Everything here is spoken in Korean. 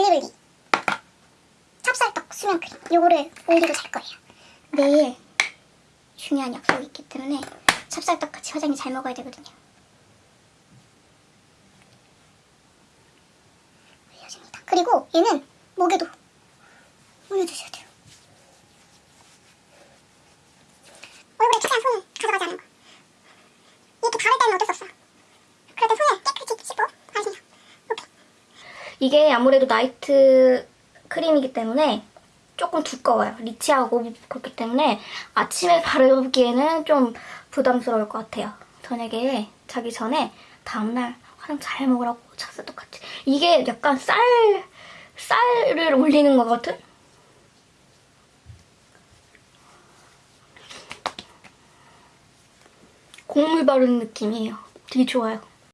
블리블리 찹쌀떡 수면 크림 요거를 올리고 잘 거예요. 내일 중요한 약속이 있기 때문에 찹쌀떡 같이 화장이 잘 먹어야 되거든요. 그리고 얘는 목에도 올려주셔야 돼요. 얼굴에 최대한 손을 가져가지 않는 거. 이렇게 바를 때는 어쩔 수 없어. 그럴 때 손을 깨끗이 씻고 바르시면 오케이. 이게 아무래도 나이트 크림이기 때문에 조금 두꺼워요. 리치하고 그렇기 때문에 아침에 바르기에는 좀 부담스러울 것 같아요. 저녁에 자기 전에 다음날 화장 잘 먹으라고 찼어 똑같이. 이게 약간 쌀, 쌀을 올리는 것 같은? 곡물 바르는 느낌이에요. 되게 좋아요.